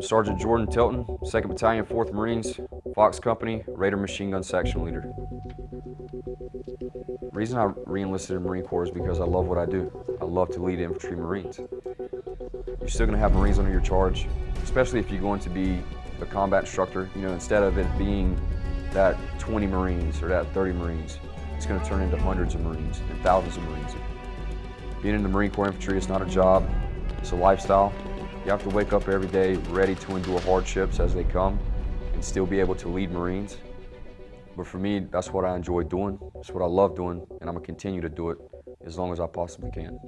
Sergeant Jordan Tilton, 2nd Battalion, 4th Marines, Fox Company, Raider Machine Gun Section Leader. The reason I re-enlisted in the Marine Corps is because I love what I do. I love to lead infantry Marines. You're still going to have Marines under your charge, especially if you're going to be a combat instructor. You know, instead of it being that 20 Marines or that 30 Marines, it's going to turn into hundreds of Marines and thousands of Marines. Being in the Marine Corps infantry is not a job, it's a lifestyle. You have to wake up every day ready to endure hardships as they come and still be able to lead Marines. But for me, that's what I enjoy doing. It's what I love doing, and I'm gonna continue to do it as long as I possibly can.